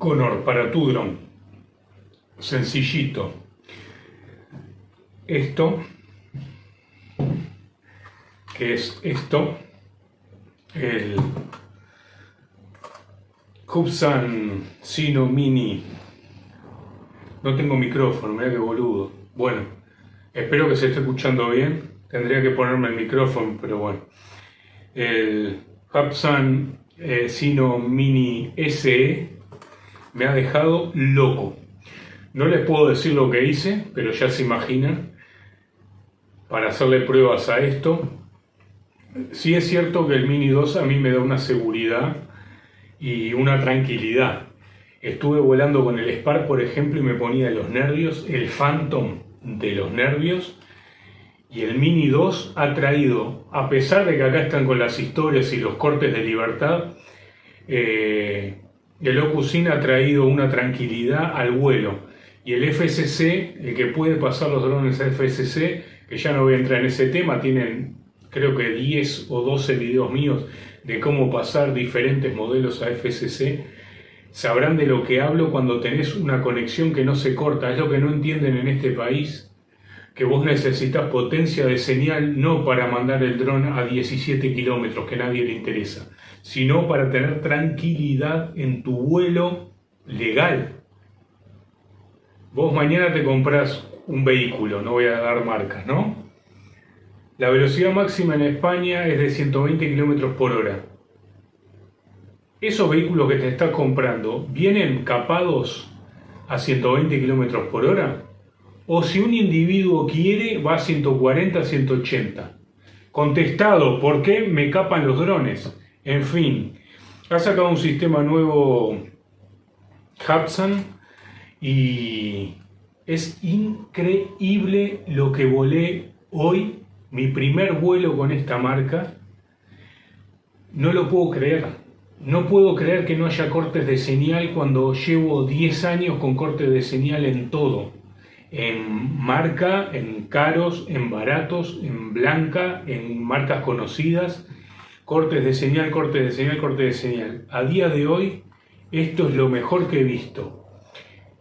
Conor para tu dron. Sencillito. Esto, que es esto, el Hubsan Sino Mini. No tengo micrófono, mira qué boludo. Bueno, espero que se esté escuchando bien. Tendría que ponerme el micrófono, pero bueno. El Hubsan eh, Sino Mini SE me ha dejado loco. No les puedo decir lo que hice, pero ya se imaginan. Para hacerle pruebas a esto. Sí es cierto que el Mini 2 a mí me da una seguridad y una tranquilidad. Estuve volando con el Spark, por ejemplo, y me ponía los nervios, el Phantom de los nervios, y el Mini 2 ha traído, a pesar de que acá están con las historias y los cortes de libertad, eh, el Ocusin ha traído una tranquilidad al vuelo. Y el FSC, el que puede pasar los drones a FSC, que ya no voy a entrar en ese tema, tienen creo que 10 o 12 videos míos de cómo pasar diferentes modelos a FSC, sabrán de lo que hablo cuando tenés una conexión que no se corta. Es lo que no entienden en este país, que vos necesitas potencia de señal no para mandar el dron a 17 kilómetros, que a nadie le interesa, sino para tener tranquilidad en tu vuelo legal. Vos mañana te compras un vehículo, no voy a dar marcas, ¿no? La velocidad máxima en España es de 120 km por hora. Esos vehículos que te estás comprando, ¿vienen capados a 120 km por hora? O si un individuo quiere, va a 140, 180. Contestado, ¿por qué me capan los drones? En fin, ha sacado un sistema nuevo Hudson y es increíble lo que volé hoy mi primer vuelo con esta marca, no lo puedo creer. No puedo creer que no haya cortes de señal cuando llevo 10 años con cortes de señal en todo. En marca, en caros, en baratos, en blanca, en marcas conocidas. Cortes de señal, cortes de señal, cortes de señal. A día de hoy, esto es lo mejor que he visto.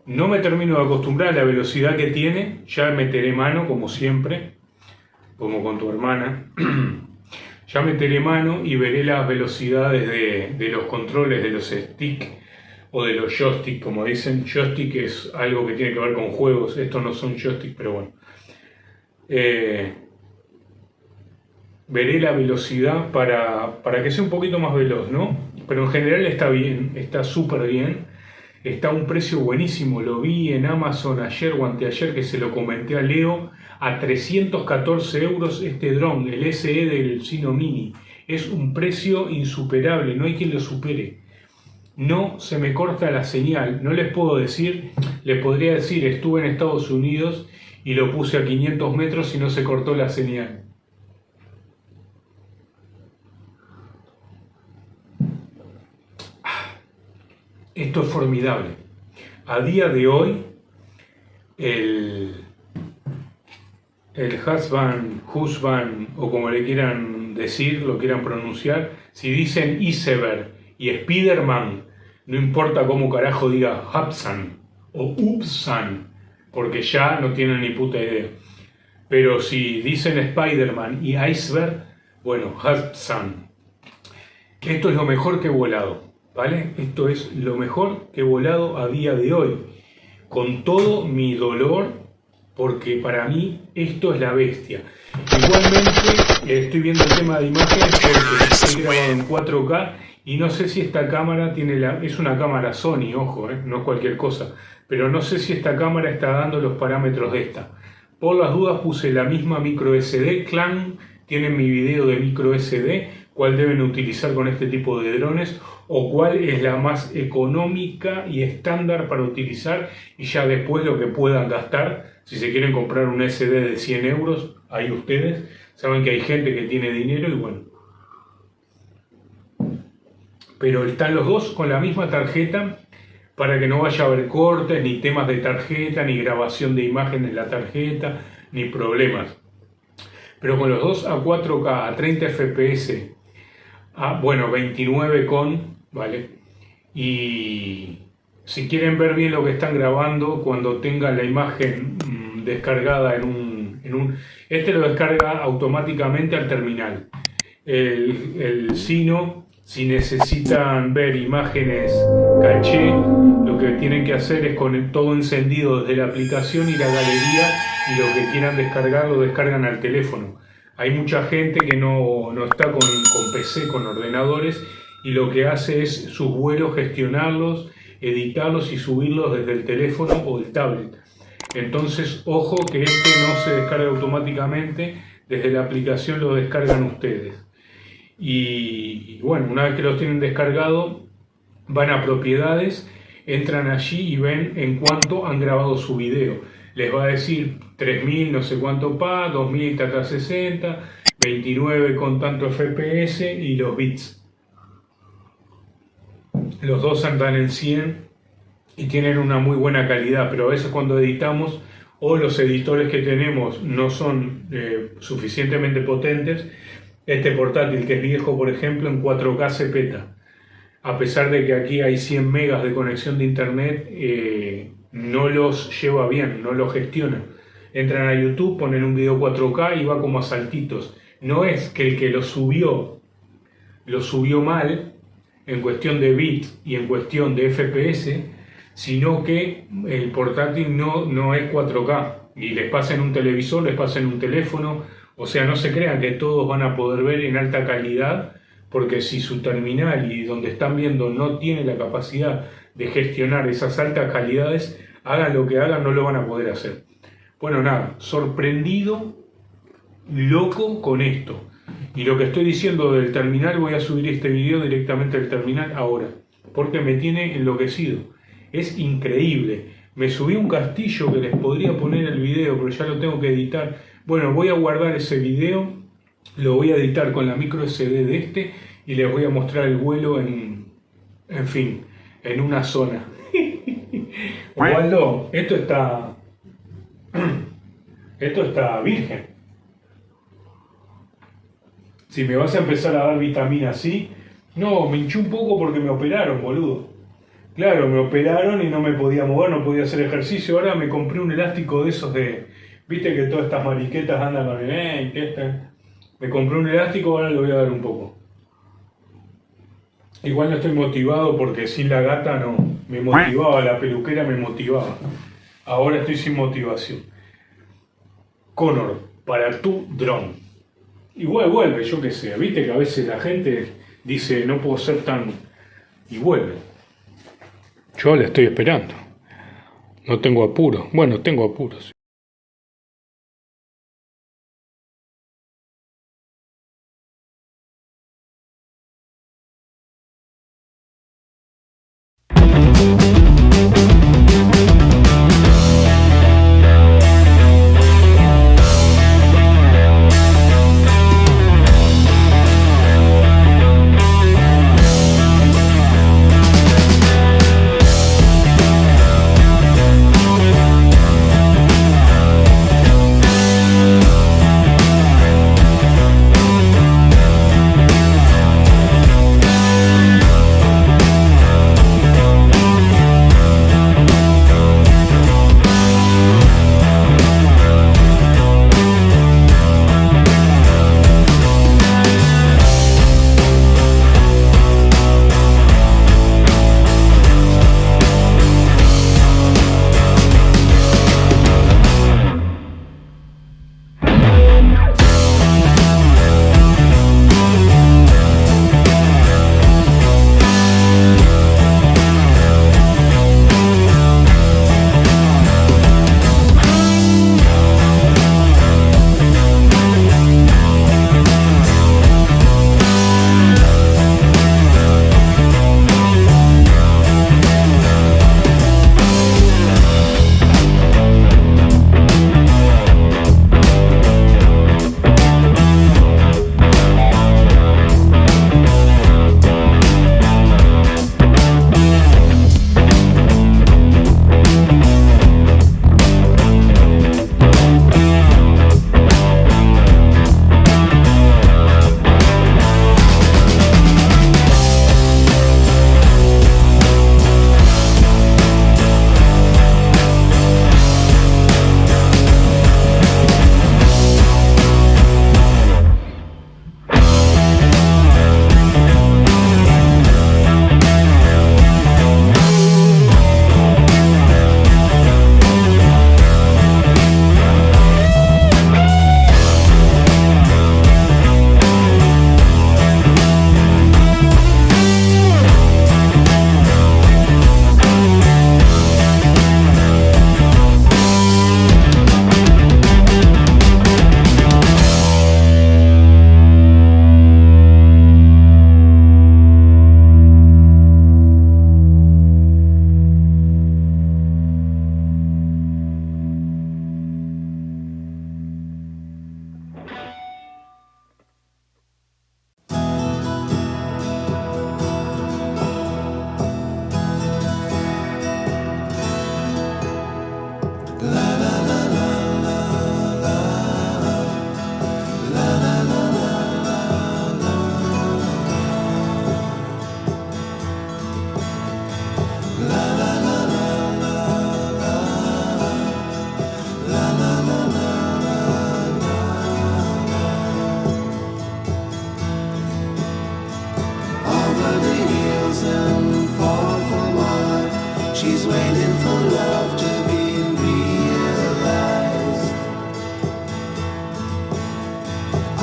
No me termino de acostumbrar a la velocidad que tiene, ya meteré mano como siempre, como con tu hermana, ya meteré mano y veré las velocidades de, los controles de los stick o de los joystick, como dicen. Joystick es algo que tiene que ver con juegos, estos no son joystick, pero bueno. Eh, veré la velocidad para, para que sea un poquito más veloz, ¿no? Pero en general está bien, está súper bien. Está a un precio buenísimo, lo vi en Amazon ayer o anteayer que se lo comenté a Leo a 314 euros este dron, el SE del Sino Mini. Es un precio insuperable, no hay quien lo supere. No se me corta la señal, no les puedo decir, les podría decir, estuve en Estados Unidos y lo puse a 500 metros y no se cortó la señal. Esto es formidable. A día de hoy, el, el husband, husband, o como le quieran decir, lo quieran pronunciar, si dicen iceberg y Spiderman, no importa cómo carajo diga Hubsan o Upsan, porque ya no tienen ni puta idea. Pero si dicen Spiderman y Iceberg, bueno, Hubsan. Esto es lo mejor que he volado, ¿vale? Esto es lo mejor que he volado a día de hoy. Con todo mi dolor porque para mí esto es la bestia. Igualmente estoy viendo el tema de imágenes porque estoy grabado en 4K y no sé si esta cámara tiene la... es una cámara Sony, ojo, eh, no cualquier cosa, pero no sé si esta cámara está dando los parámetros de esta. Por las dudas puse la misma micro SD, Clan tiene mi video de micro SD, cuál deben utilizar con este tipo de drones o cuál es la más económica y estándar para utilizar y ya después lo que puedan gastar si se quieren comprar un SD de 100 euros, ahí ustedes. Saben que hay gente que tiene dinero y bueno. Pero están los dos con la misma tarjeta para que no vaya a haber cortes, ni temas de tarjeta, ni grabación de imagen en la tarjeta, ni problemas. Pero con los dos a 4K, a 30 FPS, a, bueno, 29 con, ¿vale? Y si quieren ver bien lo que están grabando, cuando tengan la imagen mm, descargada en un, en un... Este lo descarga automáticamente al terminal. El Sino, si necesitan ver imágenes caché, lo que tienen que hacer es con todo encendido desde la aplicación y la galería y lo que quieran descargar lo descargan al teléfono. Hay mucha gente que no, no está con, con PC, con ordenadores y lo que hace es sus vuelos gestionarlos editarlos y subirlos desde el teléfono o el tablet. Entonces, ojo que este no se descarga automáticamente, desde la aplicación lo descargan ustedes. Y, bueno, una vez que los tienen descargado, van a propiedades, entran allí y ven en cuánto han grabado su video. Les va a decir 3000 no sé cuánto pa, 2000 tata 60, 29 con tanto FPS y los bits los dos andan en 100 y tienen una muy buena calidad, pero a veces cuando editamos o los editores que tenemos no son eh, suficientemente potentes, este portátil que es viejo, por ejemplo, en 4K se peta. A pesar de que aquí hay 100 megas de conexión de internet, eh, no los lleva bien, no los gestiona. Entran a YouTube, ponen un video 4K y va como a saltitos. No es que el que lo subió, lo subió mal, en cuestión de bits y en cuestión de FPS, sino que el portátil no, no es 4K y les pasa en un televisor, les pasa en un teléfono, o sea, no se crean que todos van a poder ver en alta calidad, porque si su terminal y donde están viendo no tiene la capacidad de gestionar esas altas calidades, hagan lo que hagan, no lo van a poder hacer. Bueno, nada, sorprendido, loco con esto. Y lo que estoy diciendo del terminal, voy a subir este video directamente al terminal ahora, porque me tiene enloquecido. Es increíble. Me subí un castillo que les podría poner el video, pero ya lo tengo que editar. Bueno, voy a guardar ese video, lo voy a editar con la micro SD de este y les voy a mostrar el vuelo en, en fin, en una zona. Waldo, esto está, esto está virgen si me vas a empezar a dar vitamina C, no, me hinché un poco porque me operaron, boludo. Claro, me operaron y no me podía mover, no podía hacer ejercicio. Ahora me compré un elástico de esos de... Viste que todas estas mariquetas andan con el... Eh, este. Me compré un elástico, ahora le voy a dar un poco. Igual no estoy motivado porque sin la gata no. Me motivaba, la peluquera me motivaba. Ahora estoy sin motivación. Connor, para tu dron. Igual vuelve, yo qué sé. Viste que a veces la gente dice no puedo ser tan... y vuelve. Yo le estoy esperando. No tengo apuro. Bueno, tengo apuros.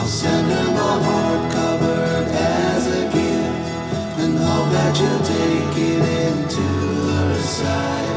Send her my heart covered as a gift and hope that she'll take it into her side.